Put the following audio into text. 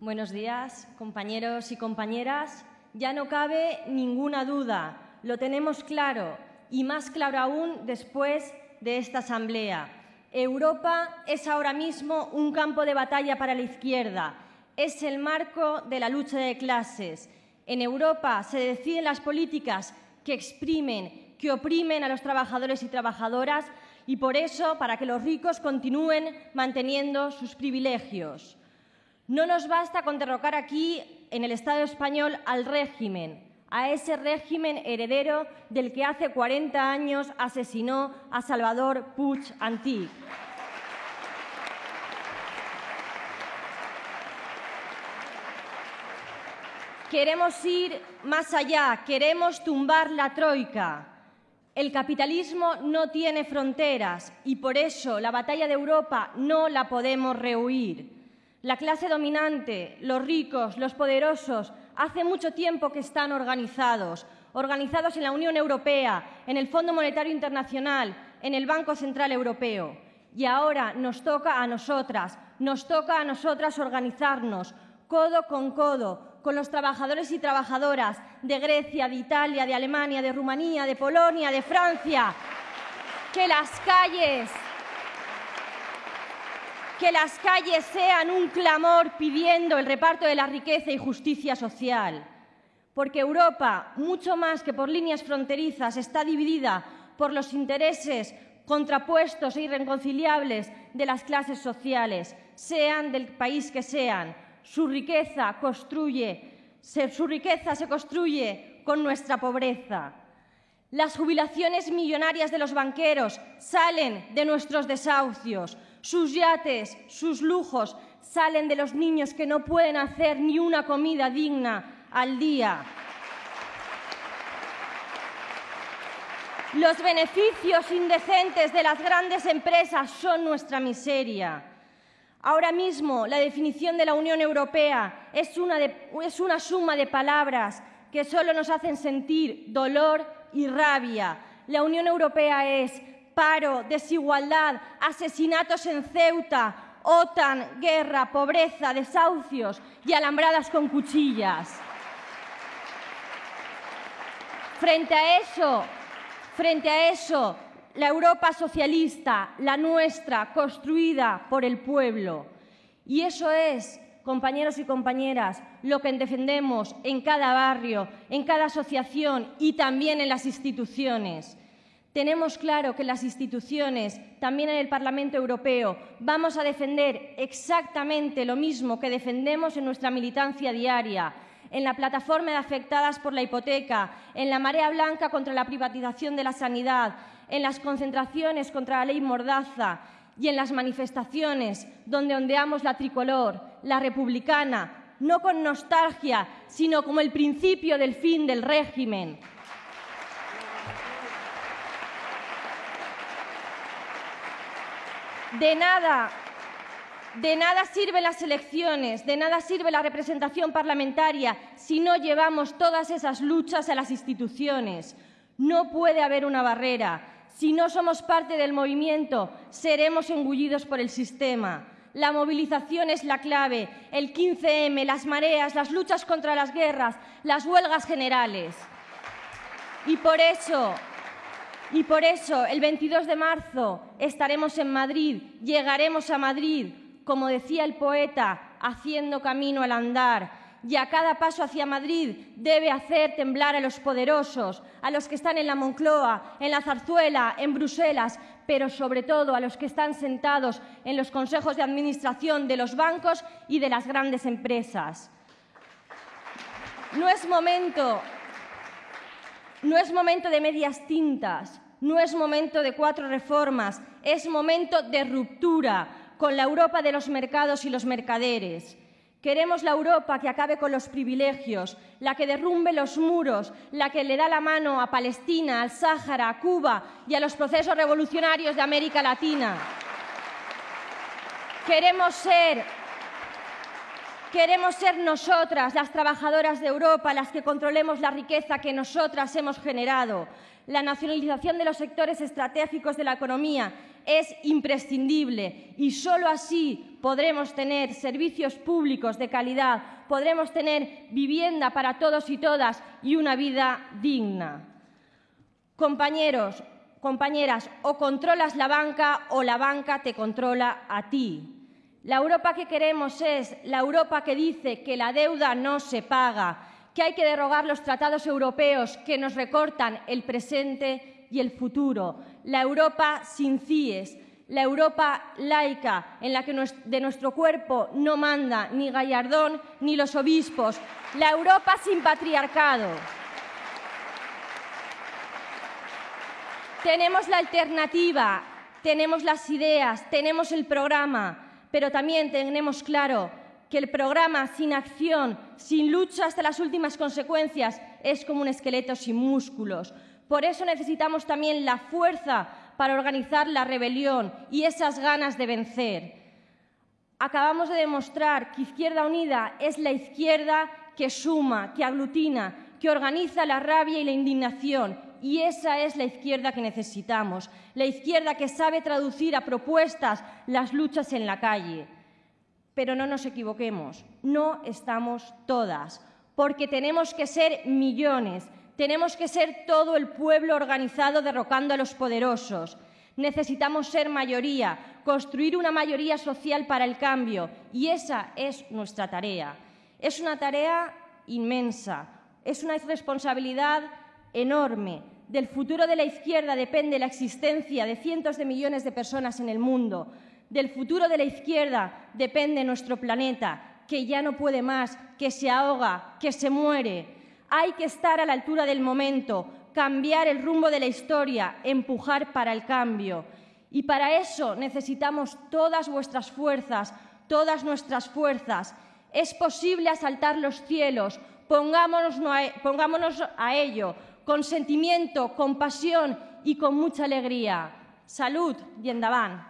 Buenos días, compañeros y compañeras. Ya no cabe ninguna duda, lo tenemos claro y más claro aún después de esta Asamblea. Europa es ahora mismo un campo de batalla para la izquierda, es el marco de la lucha de clases. En Europa se deciden las políticas que exprimen, que oprimen a los trabajadores y trabajadoras y por eso para que los ricos continúen manteniendo sus privilegios. No nos basta con derrocar aquí en el Estado español al régimen, a ese régimen heredero del que hace 40 años asesinó a Salvador Puig Antí. Queremos ir más allá, queremos tumbar la troika. El capitalismo no tiene fronteras y por eso la batalla de Europa no la podemos rehuir. La clase dominante, los ricos, los poderosos, hace mucho tiempo que están organizados, organizados en la Unión Europea, en el Fondo Monetario Internacional, en el Banco Central Europeo. Y ahora nos toca a nosotras, nos toca a nosotras organizarnos, codo con codo, con los trabajadores y trabajadoras de Grecia, de Italia, de Alemania, de Rumanía, de Polonia, de Francia. Que las calles que las calles sean un clamor pidiendo el reparto de la riqueza y justicia social. Porque Europa, mucho más que por líneas fronterizas, está dividida por los intereses contrapuestos e irreconciliables de las clases sociales, sean del país que sean, su riqueza construye, su riqueza se construye con nuestra pobreza. Las jubilaciones millonarias de los banqueros salen de nuestros desahucios. Sus yates, sus lujos salen de los niños que no pueden hacer ni una comida digna al día. Los beneficios indecentes de las grandes empresas son nuestra miseria. Ahora mismo la definición de la Unión Europea es una, es una, suma de palabras que solo nos hacen sentir dolor y rabia. La Unión Europea es paro, desigualdad, asesinatos en Ceuta, OTAN, guerra, pobreza, desahucios y alambradas con cuchillas. Frente a eso, frente a eso, la Europa socialista, la nuestra, construida por el pueblo. Y eso es, compañeros y compañeras, lo que defendemos en cada barrio, en cada asociación y también en las instituciones. Tenemos claro que las instituciones, también en el Parlamento Europeo, vamos a defender exactamente lo mismo que defendemos en nuestra militancia diaria, en la plataforma de afectadas por la hipoteca, en la marea blanca contra la privatización de la sanidad, en las concentraciones contra la ley Mordaza y en las manifestaciones donde ondeamos la tricolor, la republicana, no con nostalgia, sino como el principio del fin del régimen. De nada, de nada sirven las elecciones, de nada sirve la representación parlamentaria si no llevamos todas esas luchas a las instituciones. No puede haber una barrera. Si no somos parte del movimiento, seremos engullidos por el sistema. La movilización es la clave, el 15M, las mareas, las luchas contra las guerras, las huelgas generales. Y por eso, y por eso, el 22 de marzo estaremos en Madrid, llegaremos a Madrid, como decía el poeta, haciendo camino al andar, y a cada paso hacia Madrid debe hacer temblar a los poderosos, a los que están en la Moncloa, en la Zarzuela, en Bruselas, pero sobre todo a los que están sentados en los consejos de administración de los bancos y de las grandes empresas. No es momento, no es momento de medias tintas, no es momento de cuatro reformas, es momento de ruptura con la Europa de los mercados y los mercaderes. Queremos la Europa que acabe con los privilegios, la que derrumbe los muros, la que le da la mano a Palestina, al Sáhara, a Cuba y a los procesos revolucionarios de América Latina. Queremos ser, queremos ser nosotras, las trabajadoras de Europa, las que controlemos la riqueza que nosotras hemos generado. La nacionalización de los sectores estratégicos de la economía es imprescindible y solo así podremos tener servicios públicos de calidad, podremos tener vivienda para todos y todas y una vida digna. Compañeros, compañeras, o controlas la banca o la banca te controla a ti. La Europa que queremos es la Europa que dice que la deuda no se paga, que hay que derogar los tratados europeos que nos recortan el presente y el futuro, la Europa sin CIES, la Europa laica en la que de nuestro cuerpo no manda ni Gallardón ni los obispos, la Europa sin patriarcado. Tenemos la alternativa, tenemos las ideas, tenemos el programa, pero también tenemos claro que el programa sin acción, sin lucha hasta las últimas consecuencias, es como un esqueleto sin músculos. Por eso necesitamos también la fuerza para organizar la rebelión y esas ganas de vencer. Acabamos de demostrar que Izquierda Unida es la izquierda que suma, que aglutina, que organiza la rabia y la indignación. Y esa es la izquierda que necesitamos, la izquierda que sabe traducir a propuestas las luchas en la calle. Pero no nos equivoquemos, no estamos todas, porque tenemos que ser millones, tenemos que ser todo el pueblo organizado derrocando a los poderosos. Necesitamos ser mayoría, construir una mayoría social para el cambio, y esa es nuestra tarea. Es una tarea inmensa, es una responsabilidad enorme. Del futuro de la izquierda depende la existencia de cientos de millones de personas en el mundo. Del futuro de la izquierda depende nuestro planeta, que ya no puede más, que se ahoga, que se muere. Hay que estar a la altura del momento, cambiar el rumbo de la historia, empujar para el cambio. Y para eso necesitamos todas vuestras fuerzas, todas nuestras fuerzas. Es posible asaltar los cielos, pongámonos a ello, con sentimiento, con pasión y con mucha alegría. Salud y.